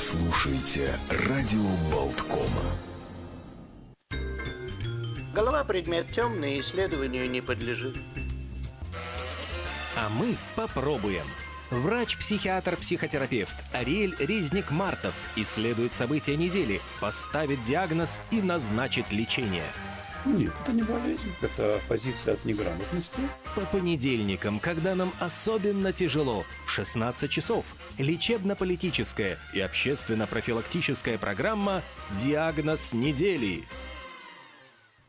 слушаете радио Болткома. Голова предмет темный, исследованию не подлежит. А мы попробуем. Врач-психиатр-психотерапевт Ариэль Резник-Мартов исследует события недели, поставит диагноз и назначит лечение. Нет, это не болезнь, это позиция от неграмотности. По понедельникам, когда нам особенно тяжело, в 16 часов, лечебно-политическая и общественно-профилактическая программа «Диагноз недели».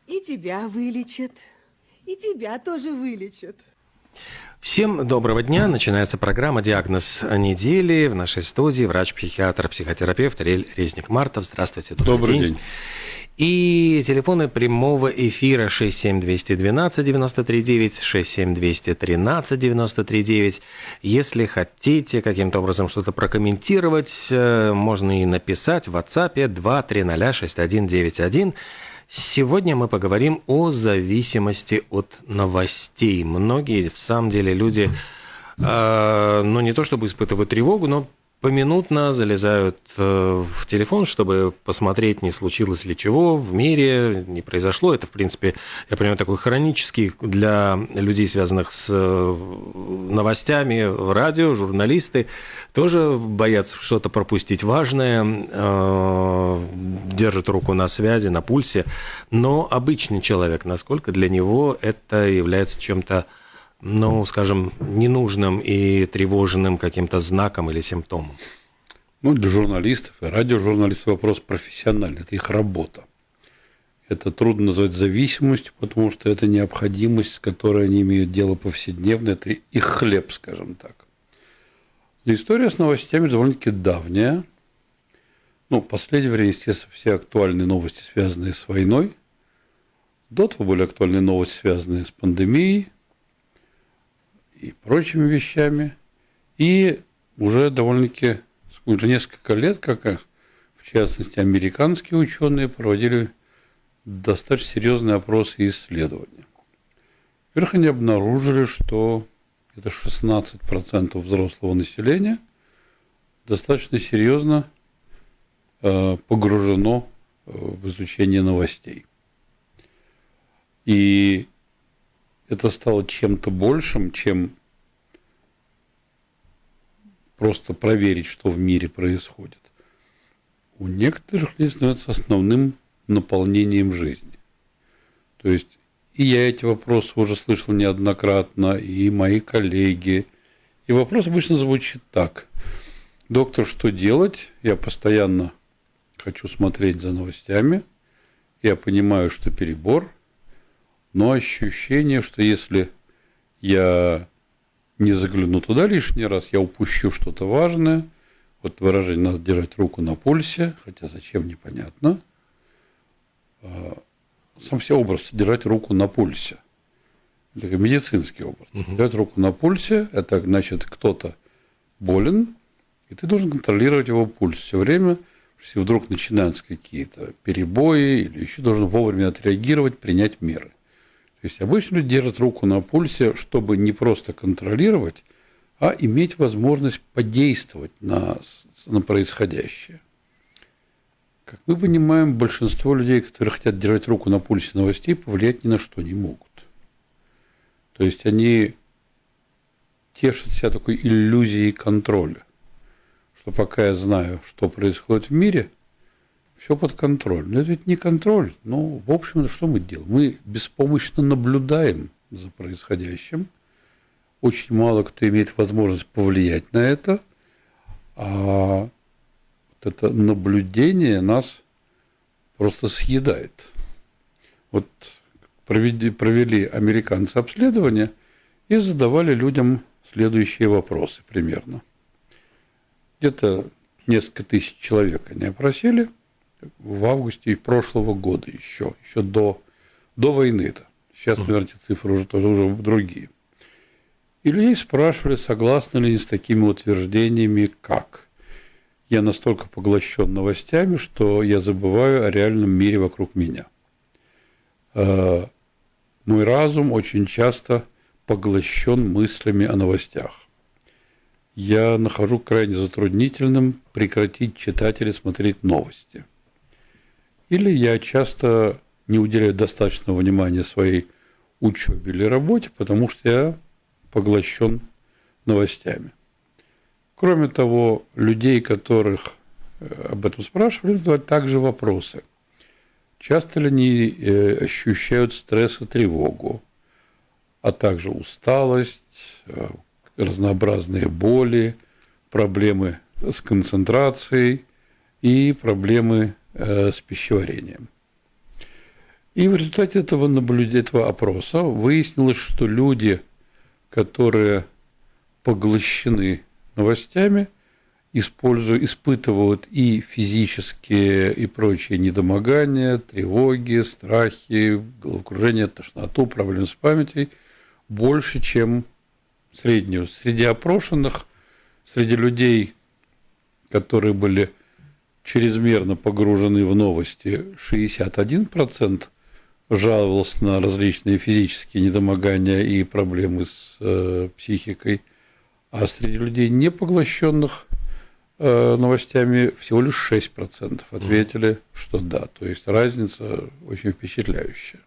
И тебя вылечат, и тебя тоже вылечат. Всем доброго дня. Начинается программа «Диагноз недели». В нашей студии врач-психиатр, психотерапевт Рель Резник-Мартов. Здравствуйте. Добрый, добрый день. день. И телефоны прямого эфира 67212 939 67213 939. Если хотите каким-то образом что-то прокомментировать, э, можно и написать в WhatsApp 230 6191. Сегодня мы поговорим о зависимости от новостей. Многие, в самом деле, люди, э, ну не то чтобы испытывают тревогу, но поминутно залезают э, в телефон, чтобы посмотреть, не случилось ли чего в мире, не произошло. Это, в принципе, я понимаю, такой хронический для людей, связанных с э, новостями, радио, журналисты, тоже боятся что-то пропустить важное, э, держат руку на связи, на пульсе. Но обычный человек, насколько для него это является чем-то ну, скажем, ненужным и тревожным каким-то знаком или симптомом? Ну, для журналистов и радиожурналистов вопрос профессиональный, это их работа. Это трудно назвать зависимостью, потому что это необходимость, с которой они имеют дело повседневно, это их хлеб, скажем так. Но история с новостями довольно-таки давняя. Ну, в последнее время, естественно, все актуальные новости, связанные с войной. До того были актуальные новости, связанные с пандемией – и прочими вещами. И уже довольно-таки уже несколько лет, как в частности американские ученые проводили достаточно серьезные опросы и исследования. Во-первых, они обнаружили, что это 16% взрослого населения достаточно серьезно э, погружено э, в изучение новостей. И это стало чем-то большим, чем просто проверить, что в мире происходит. У некоторых людей становится основным наполнением жизни. То есть и я эти вопросы уже слышал неоднократно, и мои коллеги. И вопрос обычно звучит так. Доктор, что делать? Я постоянно хочу смотреть за новостями. Я понимаю, что перебор – но ощущение, что если я не загляну туда лишний раз, я упущу что-то важное. Вот выражение «надо держать руку на пульсе», хотя зачем, непонятно. А, сам все образ «держать руку на пульсе». Это медицинский образ. Угу. Держать руку на пульсе – это значит, кто-то болен, и ты должен контролировать его пульс все время, если вдруг начинаются какие-то перебои или еще должен вовремя отреагировать, принять меры – то есть обычно люди держат руку на пульсе, чтобы не просто контролировать, а иметь возможность подействовать на, на происходящее. Как мы понимаем, большинство людей, которые хотят держать руку на пульсе новостей, повлиять ни на что не могут. То есть они тешат себя такой иллюзией контроля, что пока я знаю, что происходит в мире – все под контролем. Но это ведь не контроль. Ну, в общем, что мы делаем? Мы беспомощно наблюдаем за происходящим. Очень мало кто имеет возможность повлиять на это. А вот это наблюдение нас просто съедает. Вот провели, провели американцы обследование и задавали людям следующие вопросы примерно. Где-то несколько тысяч человек они опросили – в августе прошлого года еще, еще до, до войны-то. Сейчас, наверное, эти цифры уже тоже уже другие. И людей спрашивали, согласны ли они с такими утверждениями, как я настолько поглощен новостями, что я забываю о реальном мире вокруг меня. Э, мой разум очень часто поглощен мыслями о новостях. я нахожу крайне затруднительным прекратить читать или смотреть новости. Или я часто не уделяю достаточного внимания своей учебе или работе, потому что я поглощен новостями. Кроме того, людей, которых э, об этом спрашивали, задавать также вопросы. Часто ли они э, ощущают стресс и тревогу, а также усталость, э, разнообразные боли, проблемы с концентрацией и проблемы с пищеварением. И в результате этого наблюдения, этого опроса выяснилось, что люди, которые поглощены новостями, используют, испытывают и физические и прочие недомогания, тревоги, страхи, головокружение, тошноту, проблемы с памятью больше, чем среднюю. Среди опрошенных, среди людей, которые были чрезмерно погружены в новости, 61% жаловался на различные физические недомогания и проблемы с э, психикой, а среди людей, не поглощенных э, новостями, всего лишь 6% ответили, что да. То есть разница очень впечатляющая.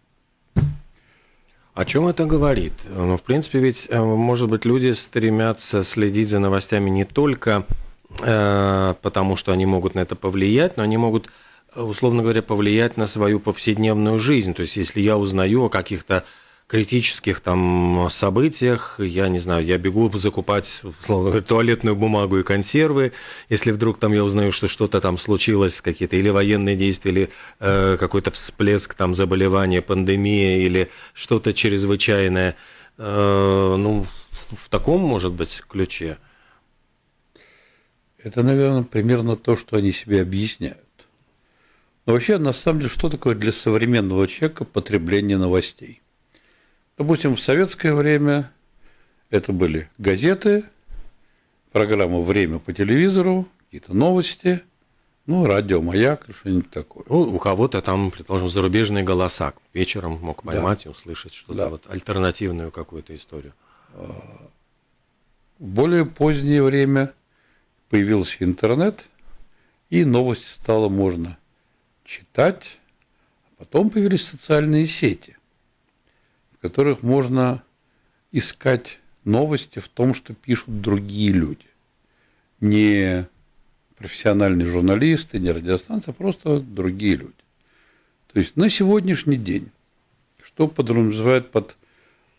О чем это говорит? Ну, в принципе, ведь, э, может быть, люди стремятся следить за новостями не только потому, что они могут на это повлиять, но они могут условно говоря, повлиять на свою повседневную жизнь. То есть, если я узнаю о каких-то критических там событиях, я не знаю, я бегу закупать, условно говоря, туалетную бумагу и консервы, если вдруг там я узнаю, что что-то там случилось, какие-то или военные действия, или э, какой-то всплеск там заболевания, пандемия, или что-то чрезвычайное, э, ну, в таком, может быть, ключе. Это, наверное, примерно то, что они себе объясняют. Но вообще, на самом деле, что такое для современного человека потребление новостей? Допустим, в советское время это были газеты, программа «Время» по телевизору, какие-то новости, ну, радио, маяк, что-нибудь такое. Ну, у кого-то там, предположим, зарубежные голоса. Вечером мог поймать да. и услышать что-то да. вот альтернативную какую-то историю. В более позднее время появился интернет, и новости стало можно читать, а потом появились социальные сети, в которых можно искать новости в том, что пишут другие люди. Не профессиональные журналисты, не радиостанция, а просто другие люди. То есть на сегодняшний день, что подразумевает под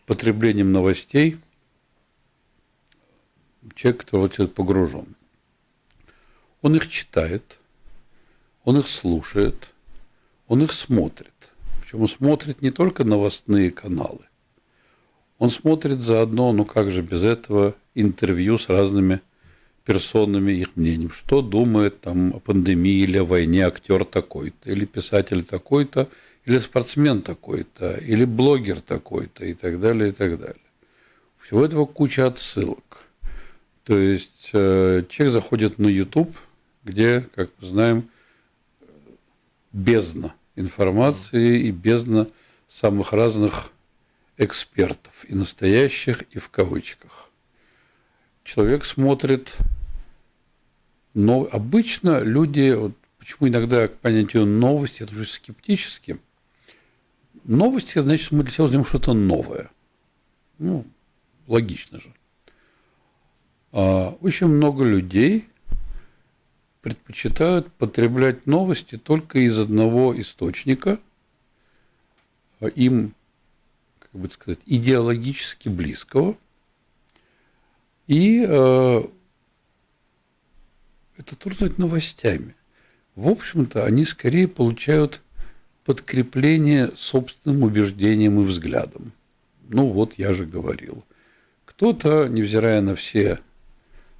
потреблением новостей человек, который вот погружен? Он их читает, он их слушает, он их смотрит. Причем он смотрит не только новостные каналы, он смотрит заодно, ну как же без этого, интервью с разными персонами, их мнением. Что думает там о пандемии или о войне актер такой-то, или писатель такой-то, или спортсмен такой-то, или блогер такой-то, и так далее, и так далее. Всего этого куча отсылок. То есть э, человек заходит на YouTube, где, как мы знаем, бездна информации и бездна самых разных экспертов, и настоящих, и в кавычках. Человек смотрит, но обычно люди, вот почему иногда к понятию новости уже скептически, новости, значит, мы для себя узнаем что-то новое. Ну, логично же. А очень много людей предпочитают потреблять новости только из одного источника, им, как бы сказать, идеологически близкого. И э, это трудно назвать новостями. В общем-то, они скорее получают подкрепление собственным убеждением и взглядом. Ну вот, я же говорил. Кто-то, невзирая на все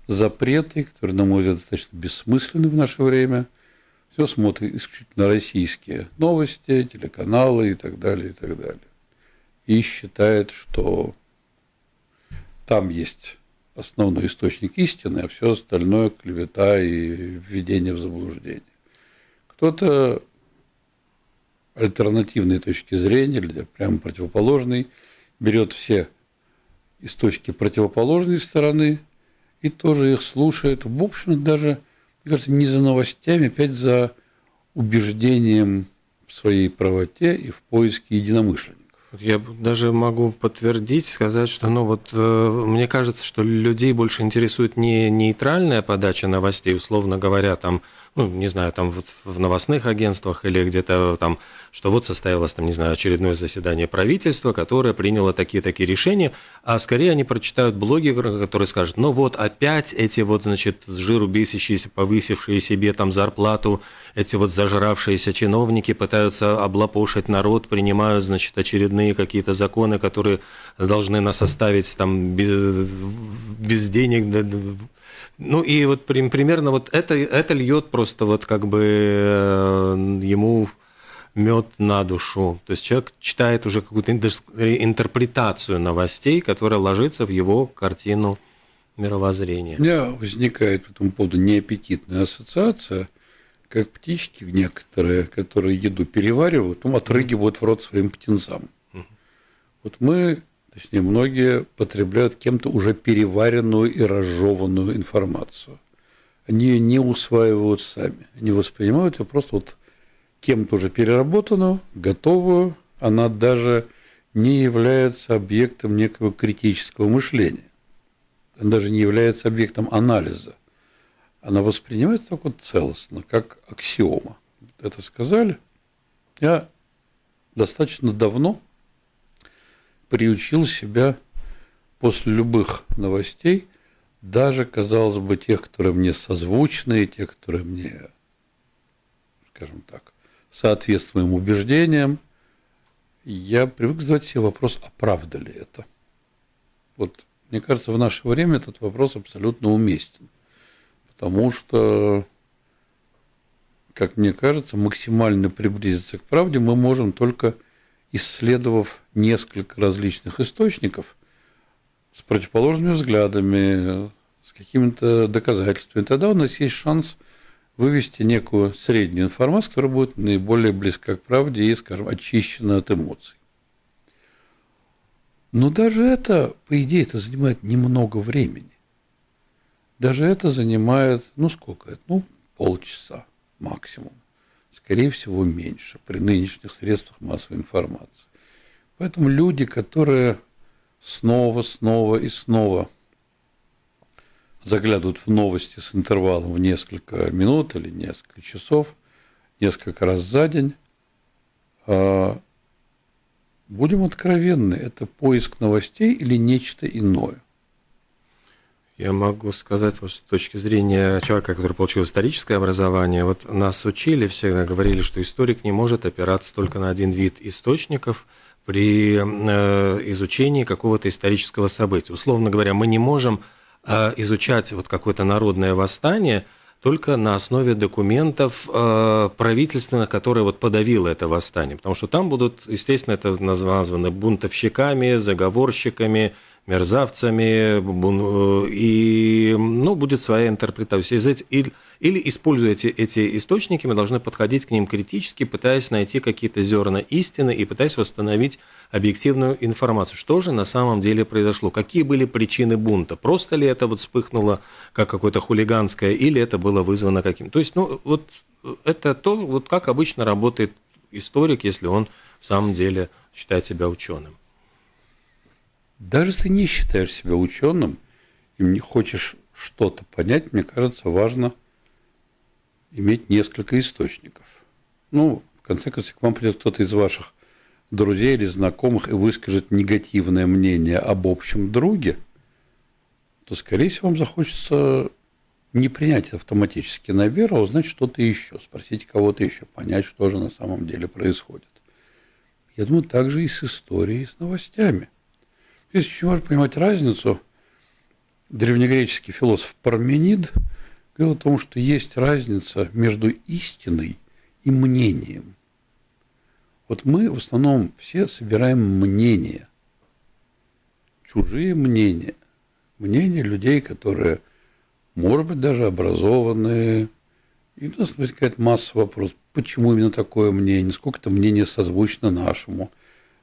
запреты, которые, на мой взгляд, достаточно бессмысленны в наше время. Все смотрит исключительно российские новости, телеканалы и так далее, и так далее. И считает, что там есть основной источник истины, а все остальное клевета и введение в заблуждение. Кто-то альтернативной точки зрения, или прямо противоположной, берет все источники противоположной стороны и тоже их слушает. В общем, даже, мне кажется, не за новостями, опять за убеждением в своей правоте и в поиске единомышленников. Я даже могу подтвердить, сказать, что ну вот э, мне кажется, что людей больше интересует не нейтральная подача новостей, условно говоря, там ну, не знаю, там вот в новостных агентствах или где-то там, что вот состоялось там, не знаю, очередное заседание правительства, которое приняло такие-такие решения, а скорее они прочитают блоги, которые скажут, ну вот опять эти вот, значит, с жиру бесящиеся, повысившие себе там зарплату, эти вот зажравшиеся чиновники пытаются облапошить народ, принимают, значит, очередные какие-то законы, которые должны нас оставить там без, без денег, ну и вот примерно вот это, это льет просто вот как бы э, ему мед на душу. То есть человек читает уже какую-то интерпретацию новостей, которая ложится в его картину мировоззрения. У меня возникает по этому поводу неаппетитная ассоциация, как птички некоторые, которые еду переваривают, потом отрыгивают в рот своим птенцам. Вот мы Точнее, многие потребляют кем-то уже переваренную и разжеванную информацию. Они ее не усваивают сами. Они воспринимают ее просто вот кем-то уже переработанную, готовую. Она даже не является объектом некого критического мышления. Она даже не является объектом анализа. Она воспринимается так вот целостно, как аксиома. Это сказали. Я достаточно давно приучил себя после любых новостей, даже, казалось бы, тех, которые мне созвучны, те, которые мне, скажем так, соответствуют моим убеждениям, я привык задавать себе вопрос, а правда ли это? Вот, мне кажется, в наше время этот вопрос абсолютно уместен. Потому что, как мне кажется, максимально приблизиться к правде мы можем только исследовав несколько различных источников с противоположными взглядами, с какими-то доказательствами, тогда у нас есть шанс вывести некую среднюю информацию, которая будет наиболее близка к правде и, скажем, очищена от эмоций. Но даже это, по идее, это занимает немного времени. Даже это занимает, ну сколько это? Ну, полчаса максимум скорее всего, меньше при нынешних средствах массовой информации. Поэтому люди, которые снова, снова и снова заглядывают в новости с интервалом в несколько минут или несколько часов, несколько раз за день, а, будем откровенны, это поиск новостей или нечто иное. Я могу сказать, вот, с точки зрения человека, который получил историческое образование, вот нас учили, всегда говорили, что историк не может опираться только на один вид источников при э, изучении какого-то исторического события. Условно говоря, мы не можем э, изучать вот какое-то народное восстание только на основе документов э, правительственных, которые вот подавило это восстание, потому что там будут, естественно, это названы бунтовщиками, заговорщиками, мерзавцами, э, и ну, будет своя интерпретация. Или, или используя эти, источники, мы должны подходить к ним критически, пытаясь найти какие-то зерна истины и пытаясь восстановить объективную информацию. Что же на самом деле произошло? Какие были причины бунта? Просто ли это вот вспыхнуло как какое-то хулиганское, или это было вызвано каким? То есть, ну, вот это то, вот как обычно работает историк, если он в самом деле считает себя ученым. Даже если не считаешь себя ученым и не хочешь что-то понять, мне кажется, важно иметь несколько источников. Ну, в конце концов, к вам придет кто-то из ваших друзей или знакомых и выскажет негативное мнение об общем друге, то, скорее всего, вам захочется не принять автоматически на веру, а узнать что-то еще, спросить кого-то еще, понять, что же на самом деле происходит. Я думаю, так же и с историей, и с новостями – Здесь очень важно понимать разницу. Древнегреческий философ Парменид говорил о том, что есть разница между истиной и мнением. Вот мы в основном все собираем мнения, чужие мнения, мнения людей, которые, может быть, даже образованные. И у нас возникает масса вопросов, почему именно такое мнение, насколько это мнение созвучно нашему,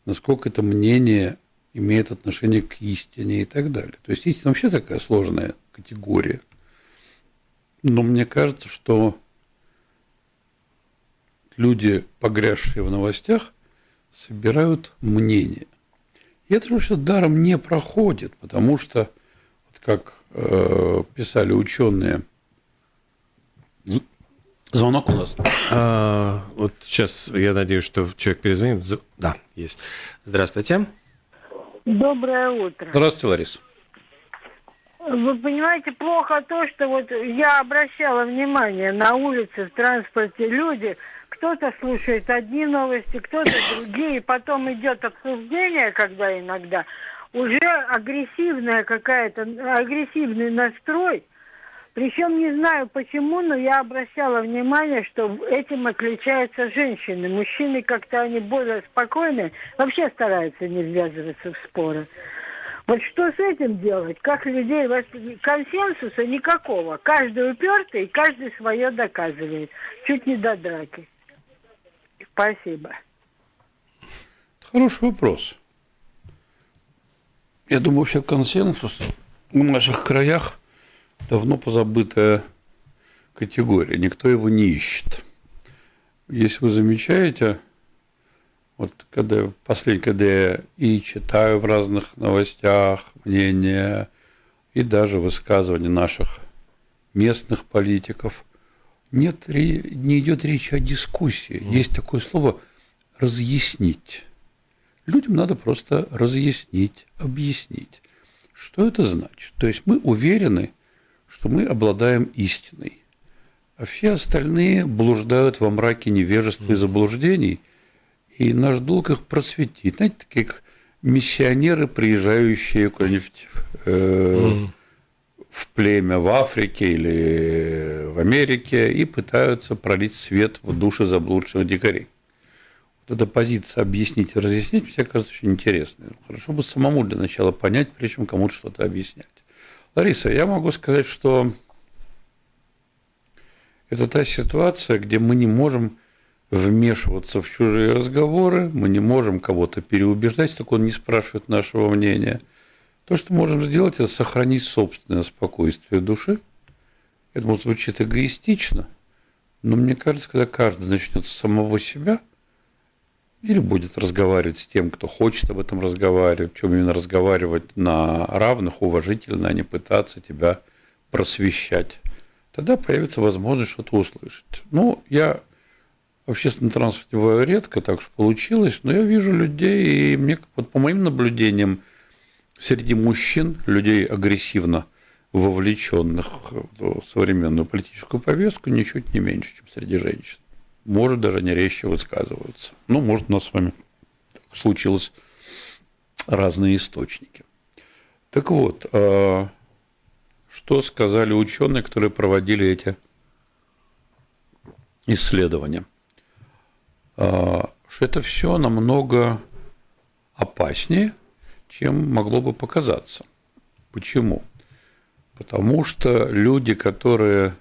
насколько это мнение имеет отношение к истине и так далее. То есть истина вообще такая сложная категория. Но мне кажется, что люди, погрязшие в новостях, собирают мнение. И это все даром не проходит, потому что, вот как э, писали ученые, звонок у нас. А, вот сейчас я надеюсь, что человек перезвонит. Да, есть. Здравствуйте. Доброе утро. Здравствуйте, Лариса. Вы понимаете, плохо то, что вот я обращала внимание на улице, в транспорте люди, кто-то слушает одни новости, кто-то другие, потом идет обсуждение, когда иногда уже агрессивная какая-то, агрессивный настрой. Причем не знаю почему, но я обращала внимание, что этим отличаются женщины. Мужчины как-то они более спокойные, вообще стараются не ввязываться в споры. Вот что с этим делать? Как людей консенсуса никакого. Каждый упертый, и каждый свое доказывает. Чуть не до драки. Спасибо. Хороший вопрос. Я думаю, вообще консенсус в наших краях давно позабытая категория. Никто его не ищет. Если вы замечаете, вот когда последний, когда я и читаю в разных новостях мнения, и даже высказывания наших местных политиков, нет, не идет речь о дискуссии. Есть такое слово разъяснить. Людям надо просто разъяснить, объяснить. Что это значит? То есть мы уверены, что мы обладаем истиной, а все остальные блуждают во мраке невежества и заблуждений, и наш долг их просветить. Знаете, такие как миссионеры, приезжающие куда-нибудь э, в племя в Африке или в Америке и пытаются пролить свет в души заблудших дикарей. Вот эта позиция объяснить и разъяснить, мне кажется, очень интересной. Хорошо бы самому для начала понять, прежде чем кому-то что-то объяснять. Лариса, я могу сказать, что это та ситуация, где мы не можем вмешиваться в чужие разговоры, мы не можем кого-то переубеждать, так он не спрашивает нашего мнения. То, что можем сделать, это сохранить собственное спокойствие души. Это, может, звучит эгоистично, но мне кажется, когда каждый начнет с самого себя или будет разговаривать с тем, кто хочет об этом разговаривать, чем именно разговаривать на равных, уважительно, а не пытаться тебя просвещать, тогда появится возможность что-то услышать. Ну, я в общественном транспорте бываю редко, так что получилось, но я вижу людей, и мне, вот по моим наблюдениям, среди мужчин, людей агрессивно вовлеченных в современную политическую повестку, ничуть не меньше, чем среди женщин. Может, даже не резче высказываются. Ну, может, у нас с вами случилось разные источники. Так вот, а, что сказали ученые, которые проводили эти исследования? А, Что это все намного опаснее, чем могло бы показаться. Почему? Потому что люди, которые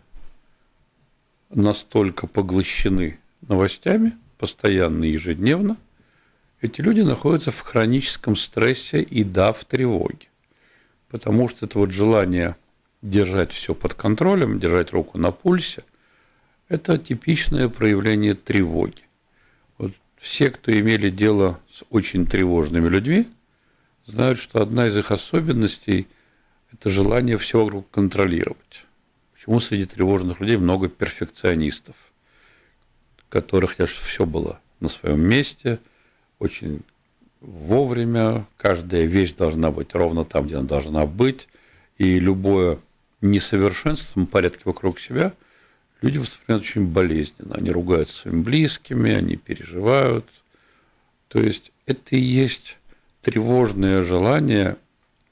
настолько поглощены новостями, постоянно ежедневно, эти люди находятся в хроническом стрессе и да, в тревоге. Потому что это вот желание держать все под контролем, держать руку на пульсе, это типичное проявление тревоги. Вот все, кто имели дело с очень тревожными людьми, знают, что одна из их особенностей – это желание все вокруг контролировать. Почему среди тревожных людей много перфекционистов, которые хотят, чтобы все было на своем месте, очень вовремя, каждая вещь должна быть ровно там, где она должна быть, и любое несовершенство в порядке вокруг себя люди воспринимают очень болезненно. Они ругаются своими близкими, они переживают. То есть это и есть тревожное желание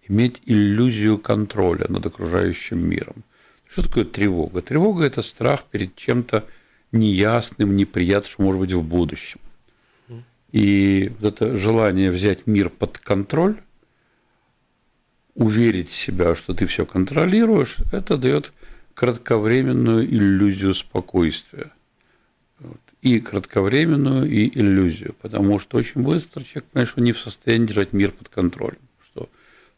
иметь иллюзию контроля над окружающим миром. Что такое тревога? Тревога – это страх перед чем-то неясным, неприятным, что может быть в будущем. И вот это желание взять мир под контроль, уверить себя, что ты все контролируешь, это дает кратковременную иллюзию спокойствия. И кратковременную, и иллюзию, потому что очень быстро человек понимает, что не в состоянии держать мир под контролем,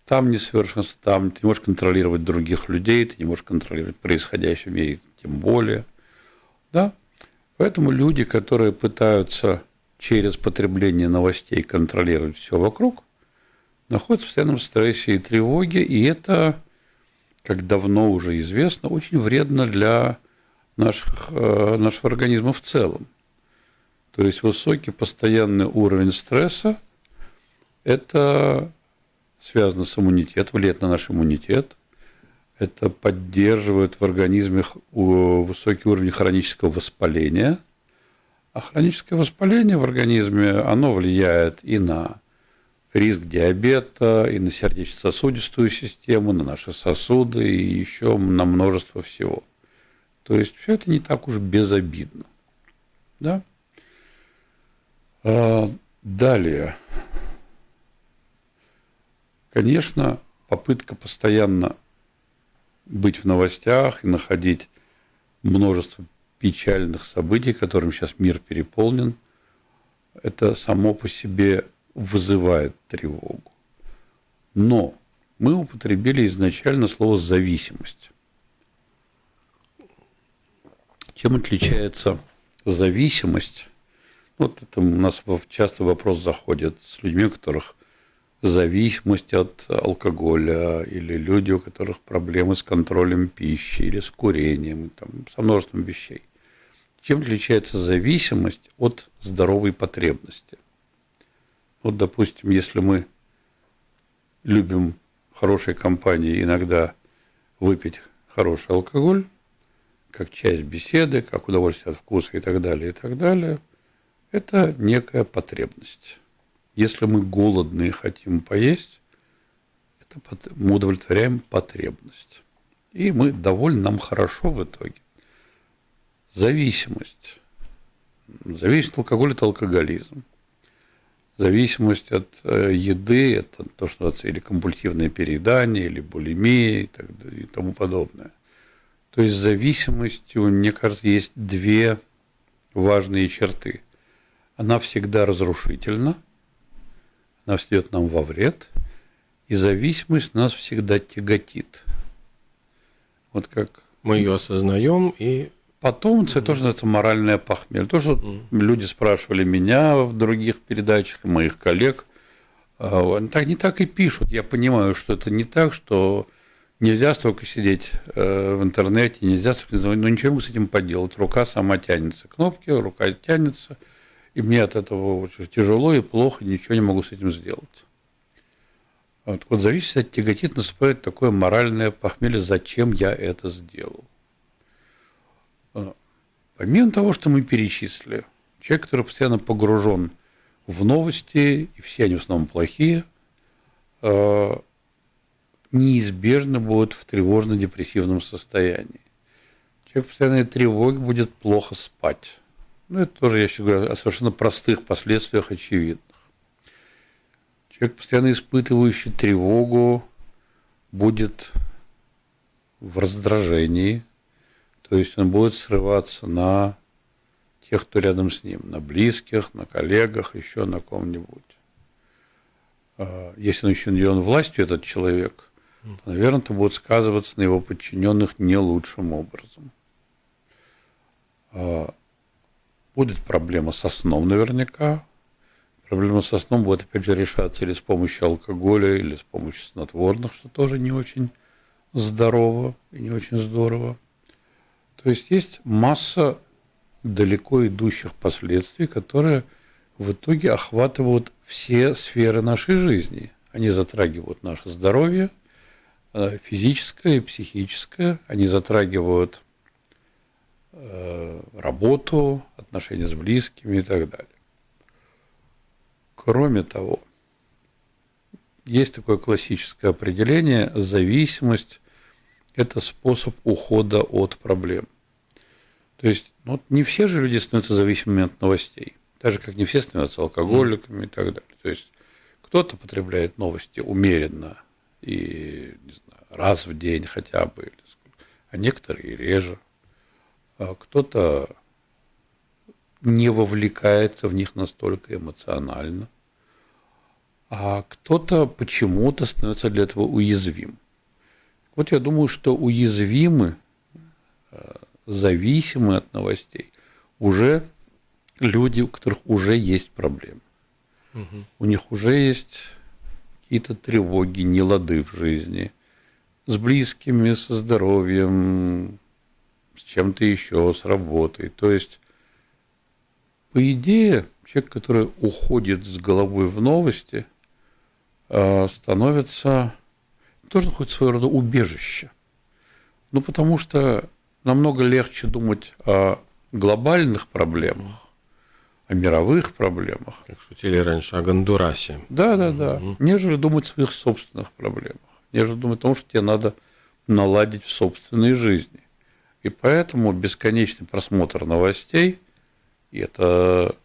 там несовершенство, там ты не можешь контролировать других людей, ты не можешь контролировать происходящее в мире, тем более. Да? Поэтому люди, которые пытаются через потребление новостей контролировать все вокруг, находятся в постоянном стрессе и тревоге, и это, как давно уже известно, очень вредно для наших, э, нашего организма в целом. То есть высокий постоянный уровень стресса – это связано с иммунитетом, влияет на наш иммунитет. Это поддерживает в организме высокий уровень хронического воспаления. А хроническое воспаление в организме, оно влияет и на риск диабета, и на сердечно-сосудистую систему, на наши сосуды, и еще на множество всего. То есть все это не так уж безобидно. Да? А, далее. Конечно, попытка постоянно быть в новостях и находить множество печальных событий, которым сейчас мир переполнен, это само по себе вызывает тревогу. Но мы употребили изначально слово «зависимость». Чем отличается зависимость вот это у нас часто вопрос заходит с людьми, у которых зависимость от алкоголя, или люди, у которых проблемы с контролем пищи, или с курением, там, со множеством вещей. Чем отличается зависимость от здоровой потребности? Вот, допустим, если мы любим хорошей компании иногда выпить хороший алкоголь, как часть беседы, как удовольствие от вкуса и так далее, и так далее – это некая потребность. Если мы голодные хотим поесть, это мы удовлетворяем потребность. И мы довольны, нам хорошо в итоге. Зависимость. Зависимость от алкоголя – это алкоголизм. Зависимость от э, еды – это то, что называется или компульсивное переедание, или булимия и, так, и тому подобное. То есть зависимостью, мне кажется, есть две важные черты – она всегда разрушительна, она встает нам во вред, и зависимость нас всегда тяготит. Вот как... Мы ее осознаем и Потом это тоже называется моральное похмелье. То, что mm. люди спрашивали меня в других передачах, моих коллег, а, так не так и пишут. Я понимаю, что это не так, что нельзя столько сидеть э, в интернете, нельзя столько, но ничего с этим поделать. Рука сама тянется. Кнопки, рука тянется – и мне от этого очень тяжело и плохо, ничего не могу с этим сделать. Вот, вот зависит от тяготит, наступает такое моральное похмелье, зачем я это сделал. А, помимо того, что мы перечислили, человек, который постоянно погружен в новости, и все они в основном плохие, а, неизбежно будет в тревожно-депрессивном состоянии. Человек в постоянной тревоге будет плохо спать. Ну, это тоже, я сейчас говорю, о совершенно простых последствиях очевидных. Человек, постоянно испытывающий тревогу, будет в раздражении, то есть он будет срываться на тех, кто рядом с ним, на близких, на коллегах, еще на ком-нибудь. А, если он еще наделен властью, этот человек, то, наверное, это будет сказываться на его подчиненных не лучшим образом. Будет проблема со сном наверняка. Проблема со сном будет, опять же, решаться или с помощью алкоголя, или с помощью снотворных, что тоже не очень здорово и не очень здорово. То есть есть масса далеко идущих последствий, которые в итоге охватывают все сферы нашей жизни. Они затрагивают наше здоровье, э, физическое и психическое, они затрагивают работу, отношения с близкими и так далее. Кроме того, есть такое классическое определение, зависимость – это способ ухода от проблем. То есть ну, не все же люди становятся зависимыми от новостей, так же, как не все становятся алкоголиками и так далее. То есть кто-то потребляет новости умеренно и не знаю, раз в день хотя бы, а некоторые реже. А кто-то не вовлекается в них настолько эмоционально, а кто-то почему-то становится для этого уязвим. Вот я думаю, что уязвимы, э, зависимы от новостей уже люди, у которых уже есть проблемы. Угу. У них уже есть какие-то тревоги, нелады в жизни, с близкими, со здоровьем, чем-то еще, с работой. То есть, по идее, человек, который уходит с головой в новости, э, становится тоже хоть своего рода убежище. Ну, потому что намного легче думать о глобальных проблемах, о мировых проблемах. Как шутили раньше, о Гондурасе. Да, да, да. Угу. Нежели думать о своих собственных проблемах. Нежели думать о том, что тебе надо наладить в собственной жизни. И поэтому бесконечный просмотр новостей, и это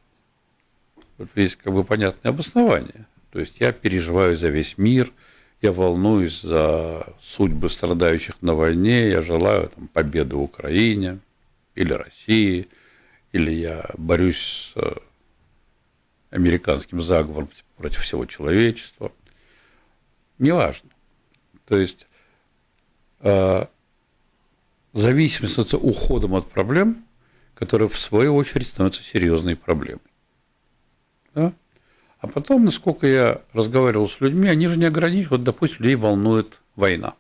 есть как бы понятное обоснование. То есть я переживаю за весь мир, я волнуюсь за судьбы страдающих на войне, я желаю там, победы Украине или России – или я борюсь с э, американским заговором против всего человечества. Неважно. То есть э, зависимость становится уходом от проблем, которые в свою очередь становятся серьезной проблемой. Да? А потом, насколько я разговаривал с людьми, они же не ограничивают, вот, допустим, людей волнует война.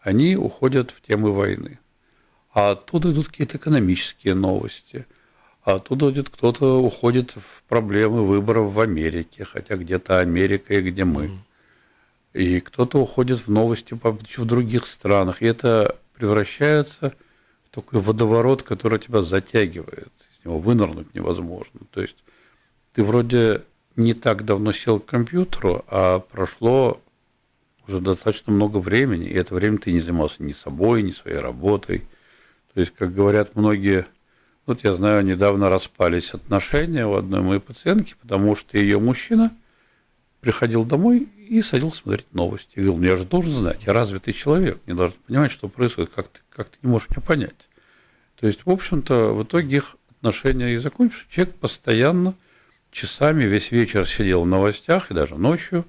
Они уходят в темы войны а оттуда идут какие-то экономические новости, а оттуда идет кто-то уходит в проблемы выборов в Америке, хотя где-то Америка и где мы. И кто-то уходит в новости в других странах. И это превращается в такой водоворот, который тебя затягивает. Из него вынырнуть невозможно. То есть ты вроде не так давно сел к компьютеру, а прошло уже достаточно много времени, и это время ты не занимался ни собой, ни своей работой – то есть, как говорят многие, вот я знаю, недавно распались отношения у одной моей пациентки, потому что ее мужчина приходил домой и садился смотреть новости. И говорил, «Ну, я же должен знать, я развитый человек, не должен понимать, что происходит, как ты, как ты не можешь меня понять. То есть, в общем-то, в итоге их отношения и закончились. Человек постоянно, часами, весь вечер сидел в новостях и даже ночью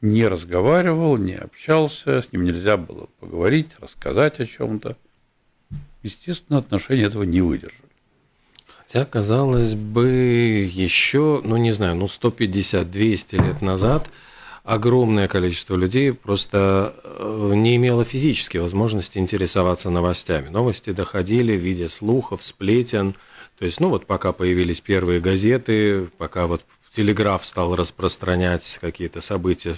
не разговаривал, не общался, с ним нельзя было поговорить, рассказать о чем-то естественно, отношения этого не выдержали. Хотя, казалось бы, еще, ну не знаю, ну 150-200 лет назад огромное количество людей просто э, не имело физической возможности интересоваться новостями. Новости доходили в виде слухов, сплетен. То есть, ну вот пока появились первые газеты, пока вот телеграф стал распространять какие-то события,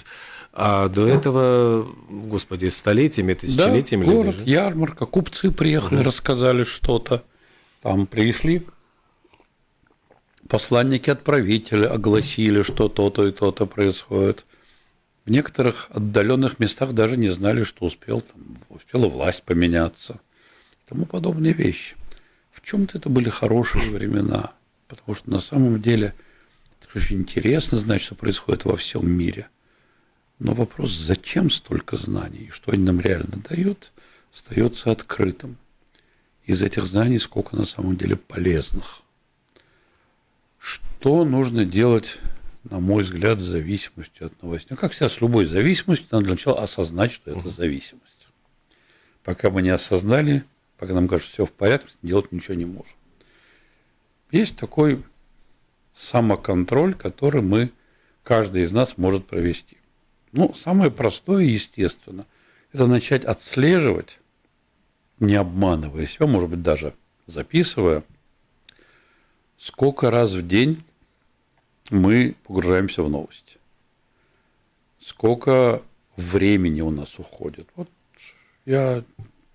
а до этого, господи, столетиями, тысячелетиями да, город, люди ярмарка, купцы приехали, угу. рассказали что-то. Там пришли посланники отправителя, огласили, что то-то и то-то происходит. В некоторых отдаленных местах даже не знали, что успел, там, успела власть поменяться. И тому подобные вещи. В чем-то это были хорошие времена, потому что на самом деле это очень интересно знать, что происходит во всем мире. Но вопрос, зачем столько знаний, что они нам реально дают, остается открытым. Из этих знаний сколько на самом деле полезных. Что нужно делать, на мой взгляд, с зависимостью от новостей? Ну, как всегда, с любой зависимостью, надо для начала осознать, что это зависимость. Пока мы не осознали, пока нам кажется, все в порядке, делать ничего не можем. Есть такой самоконтроль, который мы, каждый из нас может провести. Ну, самое простое, естественно, это начать отслеживать, не обманывая себя, может быть, даже записывая, сколько раз в день мы погружаемся в новости. Сколько времени у нас уходит. Вот я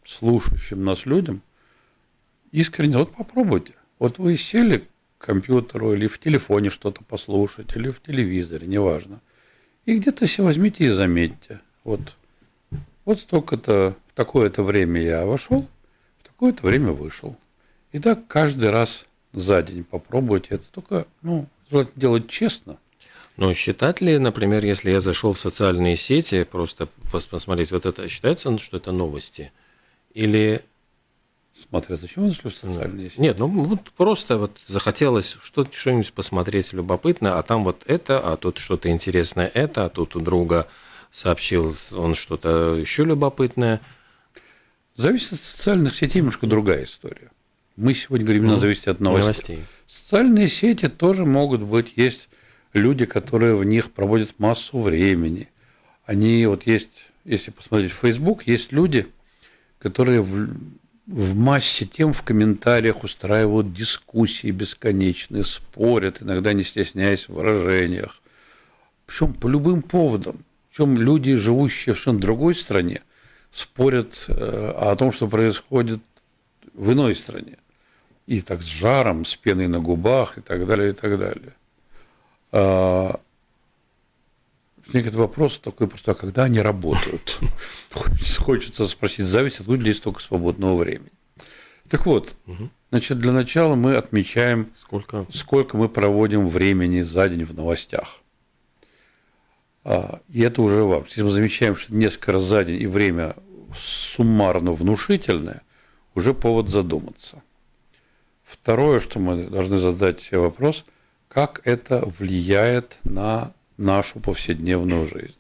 слушающим нас людям искренне, вот попробуйте. Вот вы сели к компьютеру или в телефоне что-то послушать, или в телевизоре, неважно. И где-то все возьмите и заметьте. Вот, вот столько-то, в такое-то время я вошел, в такое-то время вышел. И так каждый раз за день попробуйте. Это только, ну, делать честно. Но считать ли, например, если я зашел в социальные сети, просто посмотреть, вот это считается, что это новости? Или смотрят. Зачем вы зашли в социальные сети? Нет, ну вот просто вот захотелось что- что-нибудь посмотреть любопытное, а там вот это, а тут что-то интересное это, а тут у друга сообщил он что-то еще любопытное. Зависит от социальных сетей немножко другая история. Мы сегодня говорим, именно зависит от новостей. Новостей. Социальные сети тоже могут быть, есть люди, которые в них проводят массу времени. Они вот есть, если посмотреть в Facebook, есть люди, которые в, в массе тем в комментариях устраивают дискуссии бесконечные, спорят, иногда не стесняясь в выражениях. Причем по любым поводам. Причем люди, живущие в совершенно другой стране, спорят э, о том, что происходит в иной стране. И так с жаром, с пеной на губах и так далее, и так далее. А, Возникает вопрос такой просто, а когда они работают? Хочется, спросить, зависит, откуда ли столько свободного времени. Так вот, значит, для начала мы отмечаем, Сколько? сколько мы проводим времени за день в новостях. А, И это уже вам. Если мы замечаем, что несколько раз за день и время суммарно внушительное, уже повод задуматься. Второе, что мы должны задать себе вопрос, как это влияет на нашу повседневную жизнь.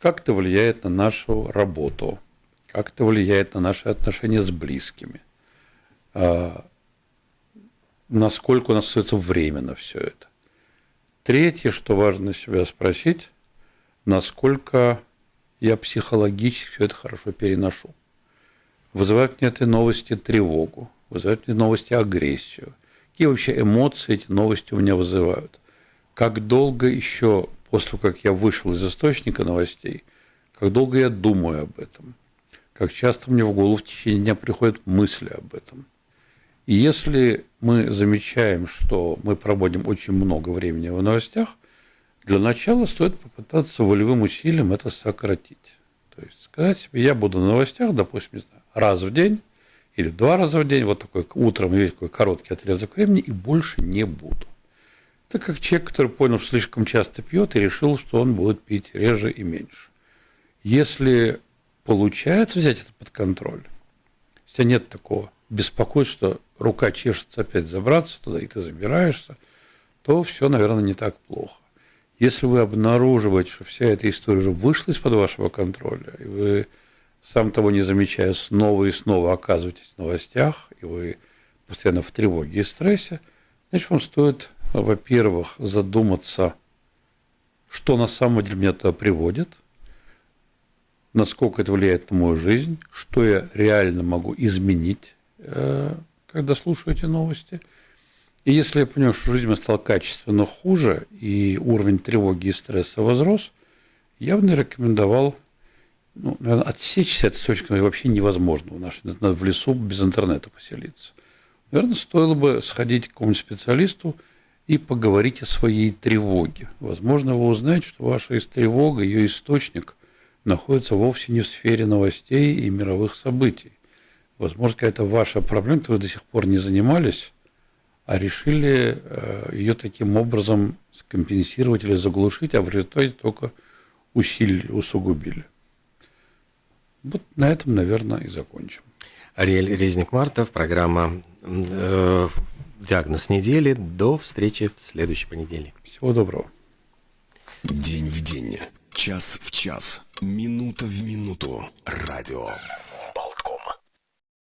Как это влияет на нашу работу, как это влияет на наши отношения с близкими, А, насколько у нас остается время на все это. Третье, что важно себя спросить, насколько я психологически все это хорошо переношу. Вызывают мне эти новости тревогу, вызывают мне новости агрессию. Какие вообще эмоции эти новости у меня вызывают? Как долго еще после как я вышел из источника новостей, как долго я думаю об этом? Как часто мне в голову в течение дня приходят мысли об этом? И если мы замечаем, что мы проводим очень много времени в новостях, для начала стоит попытаться волевым усилием это сократить. То есть сказать себе, я буду на новостях, допустим, раз в день или два раза в день, вот такой утром есть такой короткий отрезок времени, и больше не буду. Это как человек, который понял, что слишком часто пьет, и решил, что он будет пить реже и меньше. Если получается взять это под контроль, тебя нет такого беспокойства, что рука чешется опять забраться туда, и ты забираешься, то все, наверное, не так плохо. Если вы обнаруживаете, что вся эта история уже вышла из-под вашего контроля, и вы, сам того не замечая, снова и снова оказываетесь в новостях, и вы постоянно в тревоге и стрессе, значит, вам стоит, во-первых, задуматься, что на самом деле меня туда приводит, насколько это влияет на мою жизнь, что я реально могу изменить, э, когда слушаю эти новости. И если я понимаю, что жизнь моя стала качественно хуже, и уровень тревоги и стресса возрос, я бы наверное, рекомендовал ну, наверное, отсечься от источника вообще невозможно. В нашей надо в лесу без интернета поселиться. Наверное, стоило бы сходить к какому-нибудь специалисту и поговорить о своей тревоге. Возможно, вы узнаете, что ваша тревога, ее источник находится вовсе не в сфере новостей и мировых событий. Возможно, какая-то ваша проблема, которой вы до сих пор не занимались, а решили э, ее таким образом скомпенсировать или заглушить, а в результате только усилили, усугубили. Вот на этом, наверное, и закончим. Ариэль Резник-Мартов, программа э, «Диагноз недели». До встречи в следующий понедельник. Всего доброго. День в день, час в час, минута в минуту. Радио